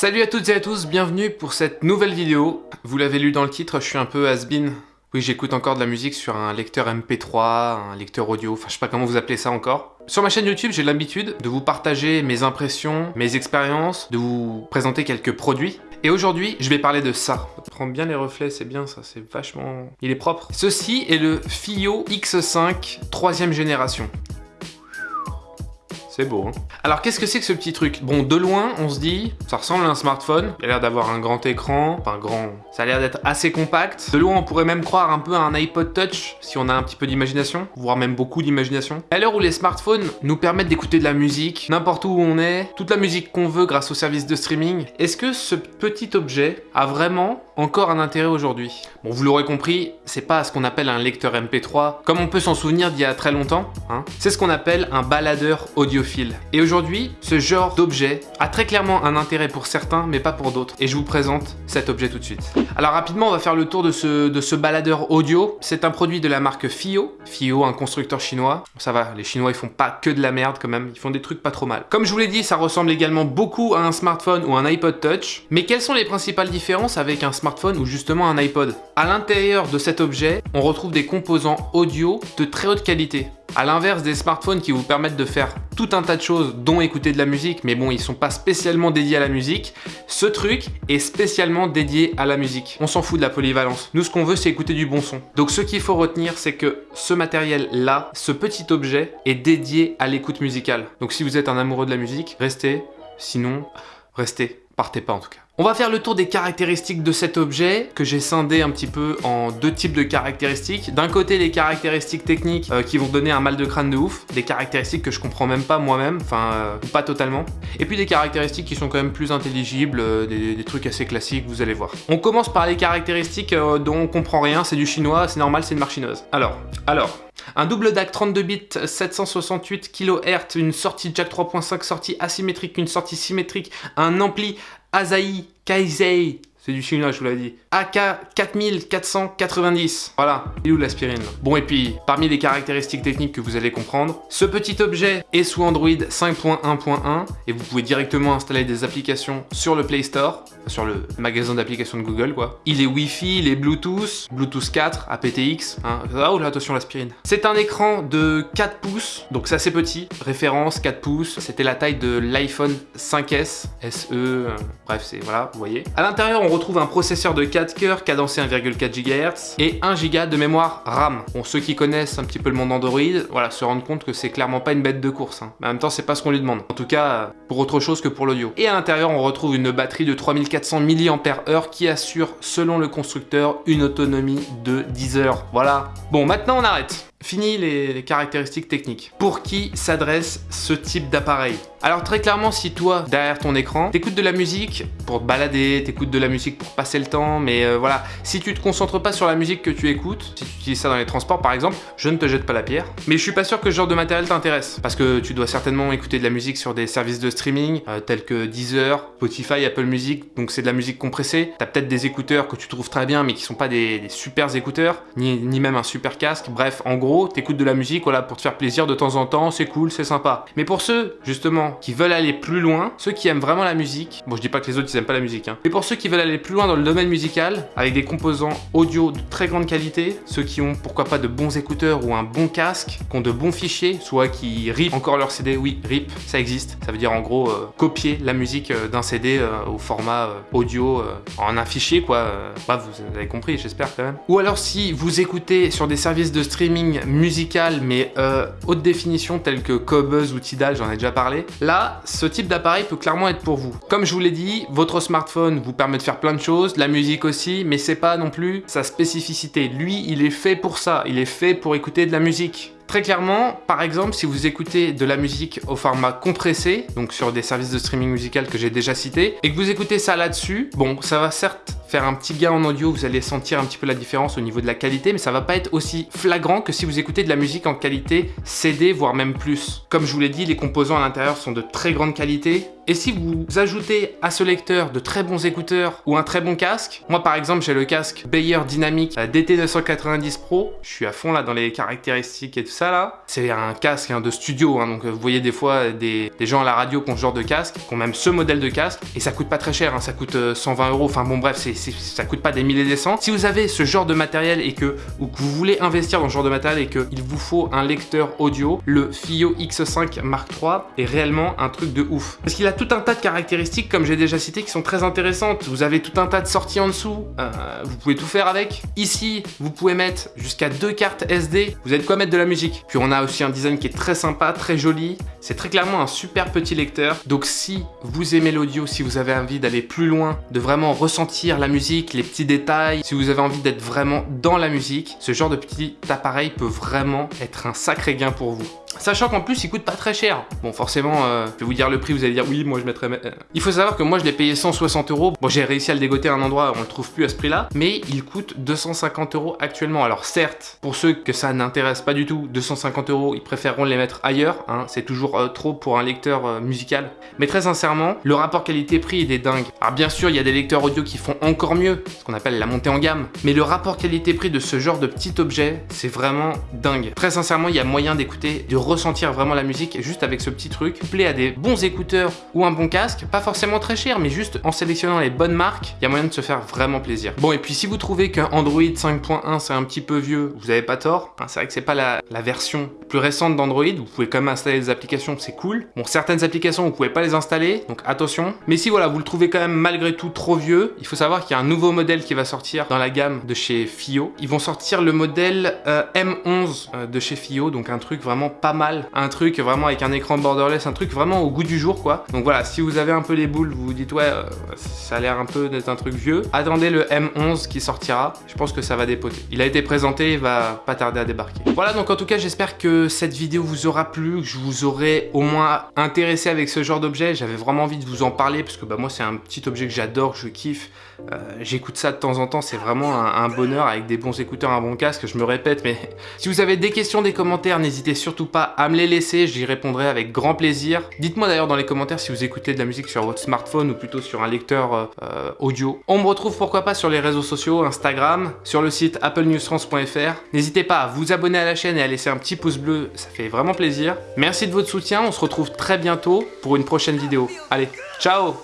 Salut à toutes et à tous, bienvenue pour cette nouvelle vidéo. Vous l'avez lu dans le titre, je suis un peu has-been. Oui, j'écoute encore de la musique sur un lecteur MP3, un lecteur audio, enfin je sais pas comment vous appelez ça encore. Sur ma chaîne YouTube, j'ai l'habitude de vous partager mes impressions, mes expériences, de vous présenter quelques produits. Et aujourd'hui, je vais parler de ça. Prends bien les reflets, c'est bien ça, c'est vachement... Il est propre. Ceci est le FIO X5 troisième génération. Beau, hein Alors, qu'est-ce que c'est que ce petit truc? Bon, de loin, on se dit, ça ressemble à un smartphone. Il a l'air d'avoir un grand écran, enfin grand... Ça a l'air d'être assez compact. De loin, on pourrait même croire un peu à un iPod Touch, si on a un petit peu d'imagination, voire même beaucoup d'imagination. À l'heure où les smartphones nous permettent d'écouter de la musique, n'importe où on est, toute la musique qu'on veut grâce aux services de streaming, est-ce que ce petit objet a vraiment encore un intérêt aujourd'hui? Bon, vous l'aurez compris, c'est pas ce qu'on appelle un lecteur MP3, comme on peut s'en souvenir d'il y a très longtemps, hein. c'est ce qu'on appelle un baladeur et aujourd'hui, ce genre d'objet a très clairement un intérêt pour certains, mais pas pour d'autres. Et je vous présente cet objet tout de suite. Alors rapidement, on va faire le tour de ce, de ce baladeur audio. C'est un produit de la marque FIO. FIO, un constructeur chinois. Ça va, les Chinois, ils font pas que de la merde quand même. Ils font des trucs pas trop mal. Comme je vous l'ai dit, ça ressemble également beaucoup à un smartphone ou un iPod Touch. Mais quelles sont les principales différences avec un smartphone ou justement un iPod? À l'intérieur de cet objet, on retrouve des composants audio de très haute qualité. À l'inverse des smartphones qui vous permettent de faire tout un tas de choses, dont écouter de la musique, mais bon, ils sont pas spécialement dédiés à la musique, ce truc est spécialement dédié à la musique. On s'en fout de la polyvalence. Nous, ce qu'on veut, c'est écouter du bon son. Donc, ce qu'il faut retenir, c'est que ce matériel-là, ce petit objet, est dédié à l'écoute musicale. Donc, si vous êtes un amoureux de la musique, restez. Sinon, restez. Partez pas en tout cas. On va faire le tour des caractéristiques de cet objet que j'ai scindé un petit peu en deux types de caractéristiques. D'un côté, les caractéristiques techniques euh, qui vont donner un mal de crâne de ouf, des caractéristiques que je comprends même pas moi-même, enfin euh, pas totalement. Et puis des caractéristiques qui sont quand même plus intelligibles, euh, des, trucs assez classiques, vous allez voir. On commence par les caractéristiques dont on comprend rien, c'est du chinois, c'est normal, c'est une marque chinoise. Alors, alors, un double DAC 32 bits, 768 kHz, une sortie jack 3.5, sortie asymétrique, une sortie symétrique, un ampli Asahi Kaizei c'est du chinois, je vous l'ai dit. AK 4490. Voilà. Il est où l'aspirine Bon, et puis, parmi les caractéristiques techniques que vous allez comprendre, ce petit objet est sous Android 5.1.1 et vous pouvez directement installer des applications sur le Play Store, sur le magasin d'applications de Google, quoi. Il est Wi-Fi, il est Bluetooth, Bluetooth 4, aptX. Hein. Ah, oh là, attention l'aspirine. C'est un écran de 4 pouces, donc c'est assez petit. Référence 4 pouces. C'était la taille de l'iPhone 5S, SE, euh, bref, c'est, voilà, vous voyez. À l'intérieur, on retrouve un processeur de 4 cœurs cadencé 1,4 GHz et 1 Go de mémoire RAM. Bon, ceux qui connaissent un petit peu le monde Android, voilà, se rendent compte que c'est clairement pas une bête de course. Hein. Mais en même temps, c'est pas ce qu'on lui demande. En tout cas, pour autre chose que pour l'audio. Et à l'intérieur, on retrouve une batterie de 3400 mAh qui assure, selon le constructeur, une autonomie de 10 heures. Voilà. Bon, maintenant on arrête. Fini les, caractéristiques techniques. Pour qui s'adresse ce type d'appareil Alors très clairement, si toi, derrière ton écran, t'écoutes de la musique pour te balader, t'écoutes de la musique pour passer le temps, mais euh, voilà, si tu te concentres pas sur la musique que tu écoutes, si tu utilises ça dans les transports par exemple, je ne te jette pas la pierre. Mais je suis pas sûr que ce genre de matériel t'intéresse, parce que tu dois certainement écouter de la musique sur des services de streaming, euh, tels que Deezer, Spotify, Apple Music, donc c'est de la musique compressée. T'as peut-être des écouteurs que tu trouves très bien, mais qui sont pas des, des super écouteurs, ni, ni même un super casque, bref, en gros, t'écoutes de la musique voilà, pour te faire plaisir de temps en temps, c'est cool, c'est sympa. Mais pour ceux, justement, qui veulent aller plus loin, ceux qui aiment vraiment la musique, bon je dis pas que les autres ils aiment pas la musique, hein, mais pour ceux qui veulent aller plus loin dans le domaine musical, avec des composants audio de très grande qualité, ceux qui ont pourquoi pas de bons écouteurs ou un bon casque, qui ont de bons fichiers, soit qui rip encore leur CD, oui, rip, ça existe, ça veut dire en gros euh, copier la musique euh, d'un CD euh, au format audio en un fichier quoi, bah, vous avez compris j'espère quand même. Ou alors si vous écoutez sur des services de streaming musicale mais euh, haute définition telle que Cobuzz ou Tidal, j'en ai déjà parlé, là, ce type d'appareil peut clairement être pour vous. Comme je vous l'ai dit, votre smartphone vous permet de faire plein de choses, la musique aussi, mais c'est pas non plus sa spécificité. Lui, il est fait pour ça, il est fait pour écouter de la musique. Très clairement, par exemple, si vous écoutez de la musique au format compressé, donc sur des services de streaming musical que j'ai déjà cités, et que vous écoutez ça là-dessus, bon, ça va certes faire un petit gain en audio, vous allez sentir un petit peu la différence au niveau de la qualité, mais ça va pas être aussi flagrant que si vous écoutez de la musique en qualité CD, voire même plus. Comme je vous l'ai dit, les composants à l'intérieur sont de très grande qualité, et si vous ajoutez à ce lecteur de très bons écouteurs ou un très bon casque, moi par exemple j'ai le casque Bayer Dynamic DT990 Pro, je suis à fond là dans les caractéristiques et tout ça là. C'est un casque hein, de studio, hein, donc vous voyez des fois des, gens à la radio qui ont ce genre de casque, qui ont même ce modèle de casque, et ça coûte pas très cher, hein, ça coûte 120 euh, euros, enfin bon bref, c'est ça coûte pas des milliers des cents. Si vous avez ce genre de matériel et que, ou que vous voulez investir dans ce genre de matériel et qu'il vous faut un lecteur audio, le FIO X5 Mark III est réellement un truc de ouf. Parce qu'il a tout un tas de caractéristiques, comme j'ai déjà cité, qui sont très intéressantes. Vous avez tout un tas de sorties en dessous, euh, vous pouvez tout faire avec. Ici, vous pouvez mettre jusqu'à deux cartes SD, vous avez quoi mettre de la musique? Puis on a aussi un design qui est très sympa, très joli. C'est très clairement un super petit lecteur. Donc si vous aimez l'audio, si vous avez envie d'aller plus loin, de vraiment ressentir la musique, les petits détails, si vous avez envie d'être vraiment dans la musique, ce genre de petit appareil peut vraiment être un sacré gain pour vous. Sachant qu'en plus, il coûte pas très cher. Bon, forcément, euh, je vais vous dire le prix, vous allez dire oui, moi je mettrais... Euh. Il faut savoir que moi je l'ai payé 160 euros. Bon, j'ai réussi à le dégoter à un endroit, on le trouve plus à ce prix-là, mais il coûte 250 euros actuellement. Alors certes, pour ceux que ça n'intéresse pas du tout, 250 euros, ils préféreront les mettre ailleurs. Hein. C'est toujours euh, trop pour un lecteur musical. Mais très sincèrement, le rapport qualité-prix, il est dingue. Alors bien sûr, il y a des lecteurs audio qui font encore mieux, ce qu'on appelle la montée en gamme. Mais le rapport qualité-prix de ce genre de petit objet, c'est vraiment dingue. Très sincèrement, il y a moyen d'écouter, de ressentir vraiment la musique juste avec ce petit truc, couplé à des bons écouteurs ou un bon casque, pas forcément très cher, mais juste en sélectionnant les bonnes marques, il y a moyen de se faire vraiment plaisir. Bon, et puis si vous trouvez qu'un Android 5.1 c'est un petit peu vieux, vous avez pas tort. C'est vrai que c'est pas la, version plus récente d'Android, vous pouvez quand même installer des applications, c'est cool. Bon, certaines applications, vous pouvez pas les installer, donc attention. Mais si voilà, vous le trouvez quand même malgré tout trop vieux, il faut savoir qu'il y a un nouveau modèle qui va sortir dans la gamme de chez FIO. Ils vont sortir le modèle euh, M11 euh, de chez FIO, donc un truc vraiment pas mal un truc vraiment avec un écran borderless, un truc vraiment au goût du jour quoi. Donc voilà, si vous avez un peu les boules, vous vous dites ouais, euh, ça a l'air un peu d'être un truc vieux, attendez le M11 qui sortira, je pense que ça va dépoter. Il a été présenté, il va pas tarder à débarquer. Voilà, donc en tout cas, j'espère que cette vidéo vous aura plu, que je vous aurai au moins intéressé avec ce genre d'objet. J'avais vraiment envie de vous en parler parce que bah, moi, c'est un petit objet que j'adore, que je kiffe. Euh, j'écoute ça de temps en temps, c'est vraiment un, bonheur avec des bons écouteurs, un bon casque, je me répète, mais si vous avez des questions, des commentaires, n'hésitez surtout pas à me les laisser, j'y répondrai avec grand plaisir. Dites-moi d'ailleurs dans les commentaires si vous écoutez de la musique sur votre smartphone ou plutôt sur un lecteur euh, euh, audio. On me retrouve pourquoi pas sur les réseaux sociaux, Instagram, sur le site applenewsfrance.fr. N'hésitez pas à vous abonner à la chaîne et à laisser un petit pouce bleu, ça fait vraiment plaisir. Merci de votre soutien, on se retrouve très bientôt pour une prochaine vidéo. Allez, ciao